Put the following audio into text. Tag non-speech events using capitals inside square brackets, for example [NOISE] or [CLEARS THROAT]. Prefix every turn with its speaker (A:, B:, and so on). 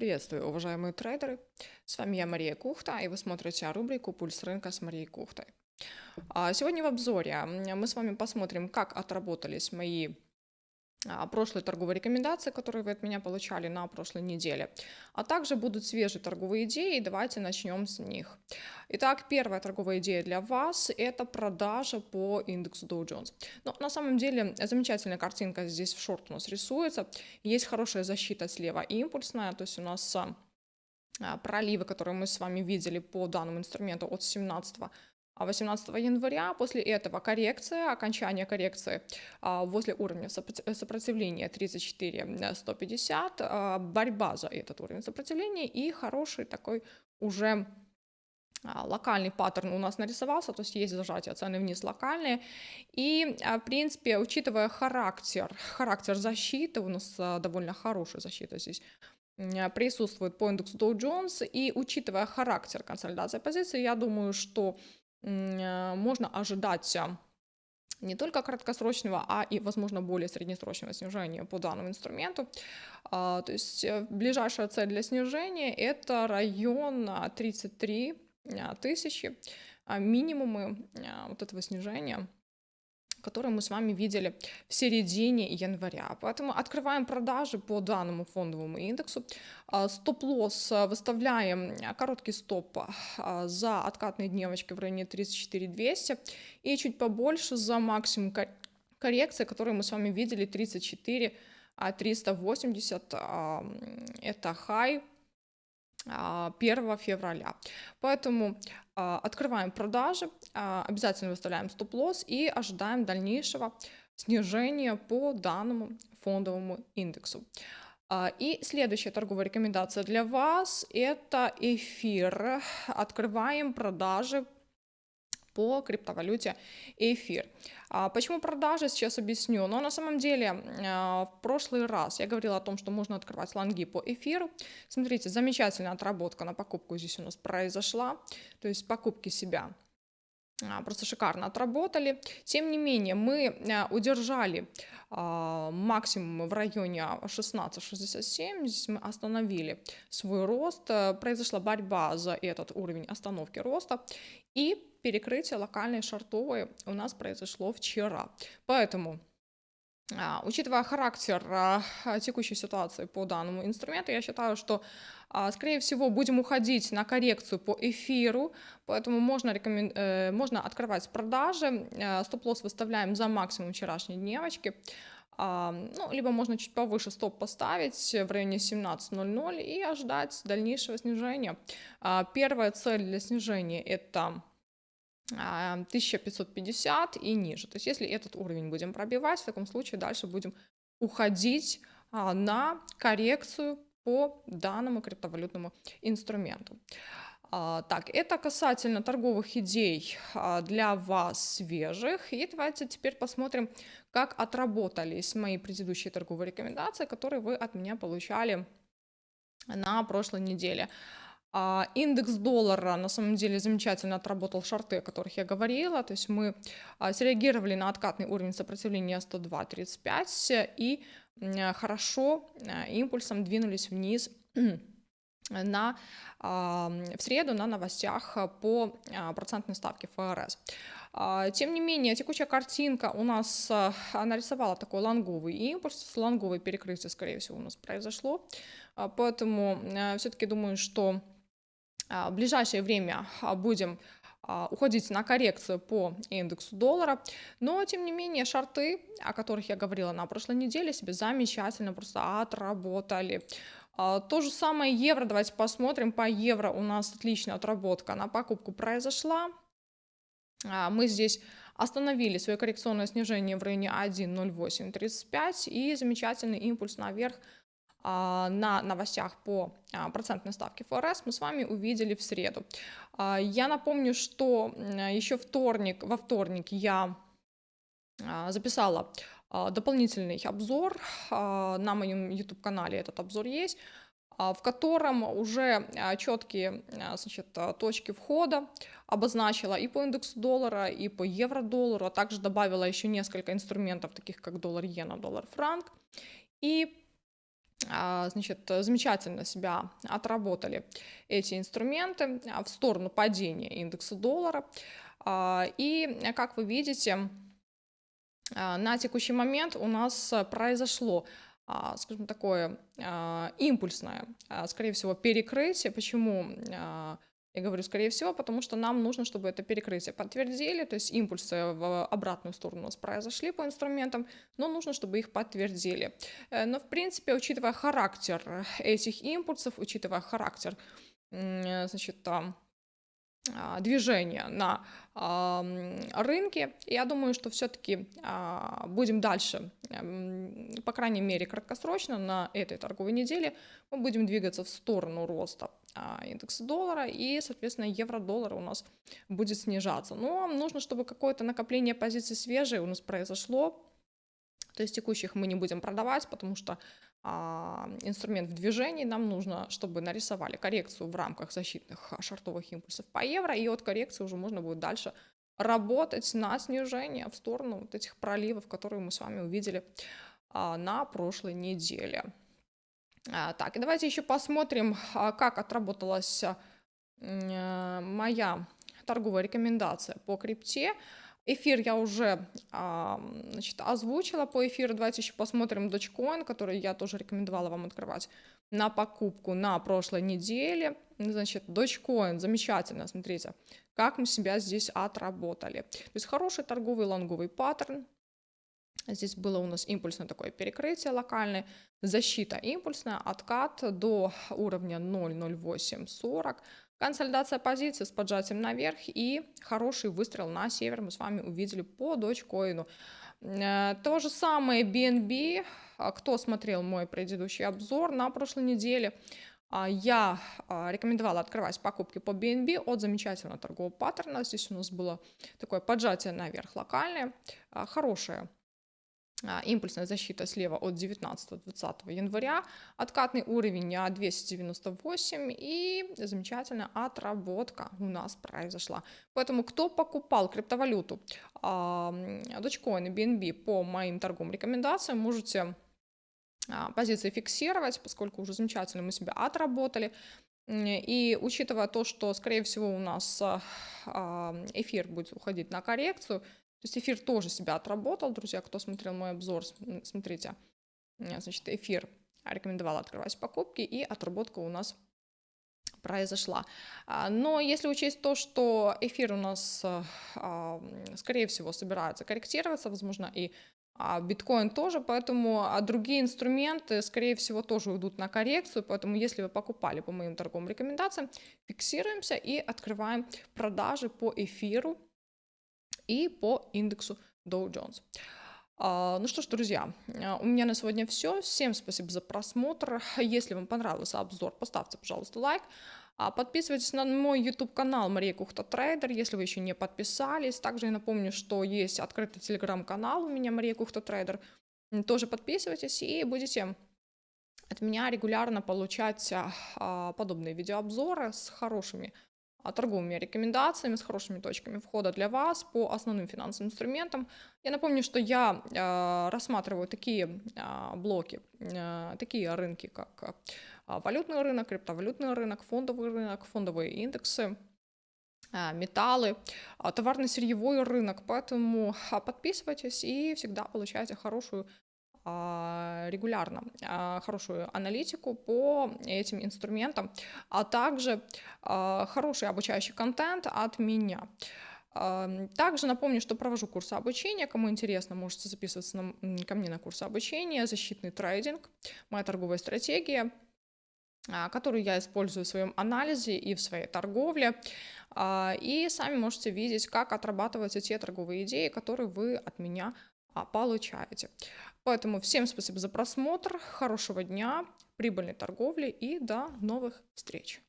A: Приветствую, уважаемые трейдеры! С вами я, Мария Кухта, и вы смотрите рубрику «Пульс рынка» с Марией Кухтой. А, сегодня в обзоре мы с вами посмотрим, как отработались мои прошлые торговые рекомендации, которые вы от меня получали на прошлой неделе. А также будут свежие торговые идеи, давайте начнем с них. Итак, первая торговая идея для вас – это продажа по индексу Dow Jones. Но на самом деле замечательная картинка здесь в шорт у нас рисуется. Есть хорошая защита слева импульсная, то есть у нас а, проливы, которые мы с вами видели по данному инструменту от 17 18 января. После этого коррекция, окончание коррекции а, возле уровня сопротивления 34 150, а, борьба за этот уровень сопротивления и хороший такой уже а, локальный паттерн у нас нарисовался, то есть есть зажатие цены вниз локальные. И, в принципе, учитывая характер, характер защиты, у нас довольно хорошая защита здесь присутствует по индексу Dow Jones, и учитывая характер консолидации позиции, я думаю, что Э, можно ожидать а, не только краткосрочного, а и, возможно, более среднесрочного снижения по данному инструменту. А, то есть э, ближайшая цель для снижения – это район 33 а, тысячи, минимумы вот этого снижения – который мы с вами видели в середине января. Поэтому открываем продажи по данному фондовому индексу. А, стоп-лосс а, выставляем а, короткий стоп за откатные дневочки в районе 34 200 и чуть побольше за максимум коррекции, который мы с вами видели 34 380 это хай 1 февраля. Поэтому открываем продажи, а, обязательно выставляем стоп-лосс и ожидаем дальнейшего снижения по данному фондовому индексу. А, и следующая торговая рекомендация для вас – это эфир. Открываем продажи по криптовалюте эфир. А почему продажи, сейчас объясню. Но на самом деле а, в прошлый раз я говорила о том, что можно открывать лонги по эфиру. Смотрите, замечательная отработка на покупку здесь у нас произошла. То есть покупки себя а, просто шикарно отработали. Тем не менее, мы удержали максимум в районе 16.67. Здесь мы остановили свой рост. Произошла борьба за этот уровень остановки роста. И перекрытие локальной шортовой у нас произошло вчера. Поэтому а, Учитывая характер а, текущей ситуации по данному инструменту, я считаю, что, а, скорее всего, будем уходить на коррекцию по эфиру, поэтому можно, рекомен... Э, можно открывать продажи, стоп-лосс выставляем за максимум вчерашней дневочки, ну, либо можно чуть повыше стоп поставить в районе 17.00 и ожидать дальнейшего снижения. Первая цель для снижения – это 1550 и ниже. То есть если этот уровень будем пробивать, в таком случае дальше будем уходить а, на коррекцию по данному криптовалютному инструменту. А, так, это касательно торговых идей а, для вас свежих. И давайте теперь посмотрим, как отработались мои предыдущие торговые рекомендации, которые вы от меня получали на прошлой неделе. А, индекс доллара на самом деле замечательно отработал шарты, о которых я говорила. То есть мы а, среагировали на откатный уровень сопротивления 102.35 и хорошо а, импульсом двинулись вниз [CLEARS THROAT] на, в среду на новостях по процентной ставке ФРС. Тем не менее, текущая картинка у нас нарисовала такой лонговый импульс, лонговое перекрытие, скорее всего, у нас произошло, поэтому все-таки думаю, что а, в ближайшее время а, будем а, уходить на коррекцию по индексу доллара, но тем не менее шарты, о которых я говорила на прошлой неделе, себе замечательно просто отработали. То же самое евро, давайте посмотрим, по евро. У нас отличная отработка на покупку произошла, мы здесь остановили свое коррекционное снижение в районе 1.0835 и замечательный импульс наверх а, на новостях по а, процентной ставке ФРС мы с вами увидели в среду. А, я напомню, что еще вторник, во вторник я записала дополнительный обзор на моем YouTube-канале, этот обзор есть, в котором уже четкие значит, точки входа обозначила и по индексу доллара, и по евро-доллару, а также добавила еще несколько инструментов, таких как доллар-иена, доллар-франк. И а, значит, замечательно себя отработали эти инструменты в сторону падения индекса доллара. И, как вы видите, на текущий момент у нас произошло скажем, такое импульсное, скорее всего, перекрытие. Почему я говорю, скорее всего, потому что нам нужно, чтобы это перекрытие подтвердили, то есть импульсы в обратную сторону у нас произошли по инструментам, но нужно, чтобы их подтвердили. Э, но, в принципе, учитывая характер этих импульсов, учитывая характер, значит, а, движения на рынке. Я думаю, что все-таки а, будем дальше, по крайней мере, краткосрочно на этой торговой неделе мы будем двигаться в сторону роста а, индекса доллара и, соответственно, евро-доллар у нас будет снижаться. Но нужно, чтобы какое-то накопление позиций свежие у нас произошло. То есть текущих мы не будем продавать, потому что а, инструмент в движении, нам нужно, чтобы нарисовали коррекцию в рамках защитных а, шартовых импульсов по евро, и от коррекции уже можно будет дальше работать на снижение в сторону вот этих проливов, которые мы с вами увидели а, на прошлой неделе. Так, и давайте еще посмотрим, как отработалась моя торговая рекомендация по крипте. Эфир я уже значит, озвучила по эфиру. Давайте еще посмотрим Dogecoin, который я тоже рекомендовала вам открывать на покупку на прошлой неделе. Значит, Dogecoin, замечательно, смотрите, как мы себя здесь отработали. То есть хороший торговый лонговый паттерн. Здесь было у нас импульсное такое перекрытие локальное, защита импульсная, откат до уровня 0.0840. Консолидация позиции с поджатием наверх и хороший выстрел на север мы с вами увидели по дочкоину. Э, то же самое BNB. А, кто смотрел мой предыдущий обзор на прошлой неделе, а, я а, рекомендовала открывать покупки по BNB от замечательного торгового паттерна. Здесь у нас было такое поджатие наверх локальное, хорошее импульсная защита слева от 19-20 января, откатный уровень 298 и замечательная отработка у нас произошла. Поэтому кто покупал криптовалюту Dogecoin и BNB по моим торговым рекомендациям, можете а, позиции фиксировать, поскольку уже замечательно мы себя отработали. И учитывая то, что, скорее всего, у нас а, эфир будет уходить на коррекцию, то есть эфир тоже себя отработал, друзья, кто смотрел мой обзор, смотрите, значит, эфир рекомендовал открывать покупки, и отработка у нас произошла. А, но если учесть то, что эфир у нас, а, скорее всего, собирается корректироваться, возможно, и а, биткоин тоже, поэтому другие инструменты, скорее всего, тоже уйдут на коррекцию, поэтому если вы покупали по моим торговым рекомендациям, фиксируемся и открываем продажи по эфиру и по индексу Dow Jones. А, ну что ж, друзья, а, у меня на сегодня все. Всем спасибо за просмотр. Если вам понравился обзор, поставьте, пожалуйста, лайк. А, подписывайтесь на мой YouTube-канал Мария Кухта Трейдер, если вы еще не подписались. Также я напомню, что есть открытый телеграм-канал у меня Мария Кухта Трейдер. Тоже подписывайтесь и будете от меня регулярно получать подобные видеообзоры с хорошими а, торговыми рекомендациями, с хорошими точками входа для вас по основным финансовым инструментам. Я напомню, что я э, рассматриваю такие э, блоки, э, такие рынки, как валютный рынок, криптовалютный рынок, фондовый рынок, фондовые индексы, металлы, товарно-сырьевой рынок. Поэтому подписывайтесь и всегда получайте хорошую а, регулярно а, хорошую аналитику по этим инструментам, а также а, хороший обучающий контент от меня. Также напомню, что провожу курсы обучения. Кому интересно, можете записываться на, ко мне на курсы обучения. Защитный трейдинг, моя торговая стратегия, которую я использую в своем анализе и в своей торговле. И сами можете видеть, как отрабатываются те торговые идеи, которые вы от меня получаете. Поэтому всем спасибо за просмотр, хорошего дня, прибыльной торговли и до новых встреч.